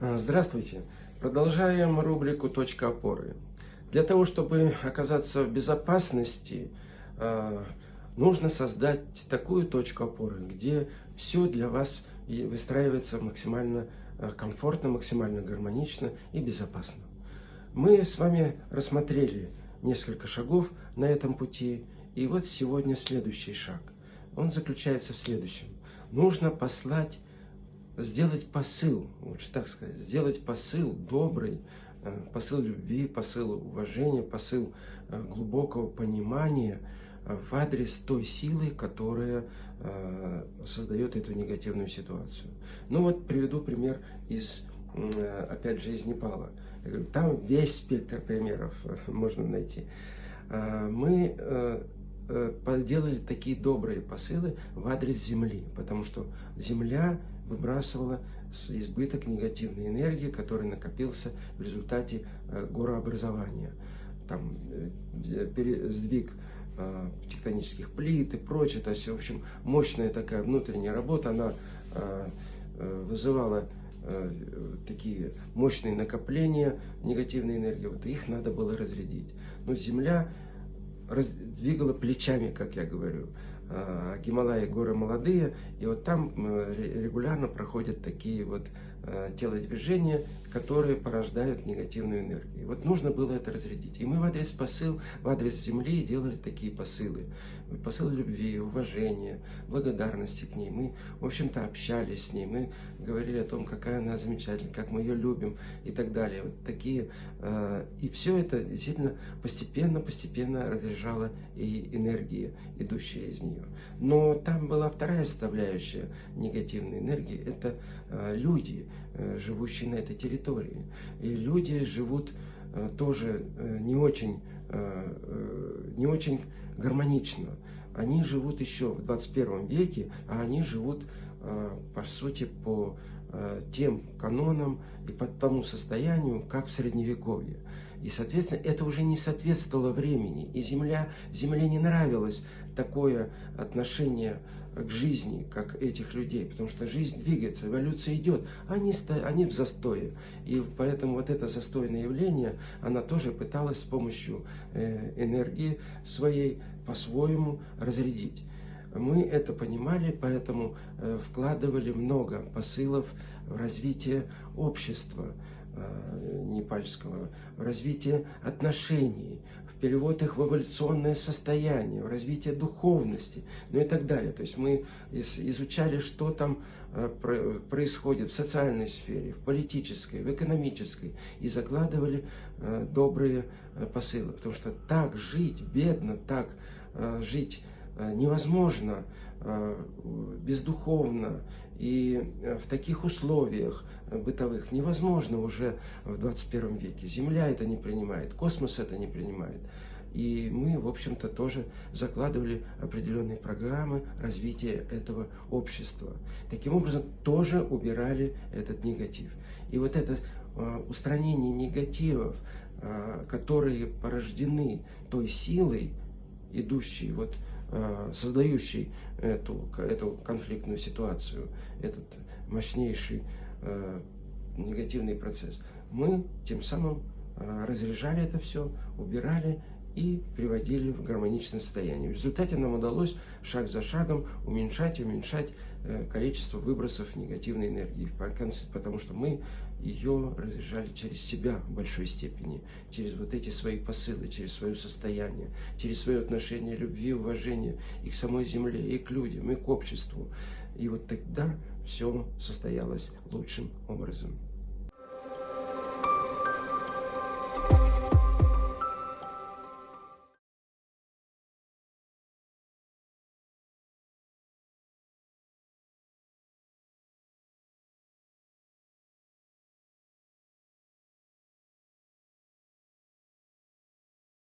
А, здравствуйте! Продолжаем рубрику «Точка опоры». Для того, чтобы оказаться в безопасности, а, нужно создать такую точку опоры, где все для вас выстраивается максимально а, комфортно, максимально гармонично и безопасно. Мы с вами рассмотрели несколько шагов на этом пути, и вот сегодня следующий шаг. Он заключается в следующем. Нужно послать сделать посыл, лучше так сказать, сделать посыл добрый, э, посыл любви, посыл уважения, посыл э, глубокого понимания э, в адрес той силы, которая создает эту негативную ситуацию. Ну вот приведу пример из, опять же, из Непала. Там весь спектр примеров можно найти. Мы делали такие добрые посылы в адрес Земли, потому что Земля выбрасывала избыток негативной энергии, который накопился в результате э, горообразования. Там э, сдвиг э, тектонических плит и прочее. То есть, в общем, мощная такая внутренняя работа, она вызывала такие мощные накопления негативной энергии. Вот их надо было разрядить. Но Земля двигала плечами, как я говорю. А, Гималаи горы молодые, и вот там регулярно проходят такие вот а, телодвижения, которые порождают негативную энергию. Вот нужно было это разрядить. И мы в адрес посыл, в адрес Земли делали такие посылы. Посыл любви, уважения, благодарности к ней. Мы, в общем-то, общались с ней. Мы говорили о том, какая она замечательная, как мы ее любим и так далее. Вот такие. И все это действительно постепенно-постепенно разряжало и энергии, идущие из нее. Но там была вторая составляющая негативной энергии. Это а, люди, э, живущие на этой территории. И люди живут э, тоже э, не очень, не очень гармонично. Они живут еще в 21 веке, а они живут, по сути, по тем канонам и по тому состоянию, как в Средневековье. И, соответственно, это уже не соответствовало времени. И земля, земле не нравилось такое отношение к жизни, как этих людей, потому что жизнь двигается, эволюция идет, они, они в застое. И поэтому вот это застойное явление, она тоже пыталась с помощью э, энергии своей по-своему разрядить. Мы это понимали, поэтому э, вкладывали много посылов в развитие общества, Э, непальского, в развитие отношений, в перевод их в эволюционное состояние, в развитие духовности, ну и так далее. То есть мы изучали, что там э, происходит в социальной сфере, в политической, в экономической, и закладывали добрые посылы. Потому что так жить бедно, так жить невозможно, бездуховно и в таких условиях бытовых невозможно уже в 21 веке. Земля это не принимает, космос это не принимает. И мы, в общем-то, тоже закладывали определенные программы развития этого общества. Таким образом, тоже убирали этот негатив. И вот это устранение негативов, которые порождены той силой, идущей вот Э, создающий эту, эту конфликтную ситуацию, этот мощнейший э, негативный процесс, мы тем самым э, разряжали это все, убирали и приводили в гармоничное состояние. В результате нам удалось шаг за шагом уменьшать и уменьшать э, количество выбросов негативной энергии, потому что мы ее разряжали через себя в большой степени, через вот эти свои посылы, через свое состояние, через свое отношение любви, уважения и к самой земле, и к людям, и к обществу. И вот тогда все состоялось лучшим образом.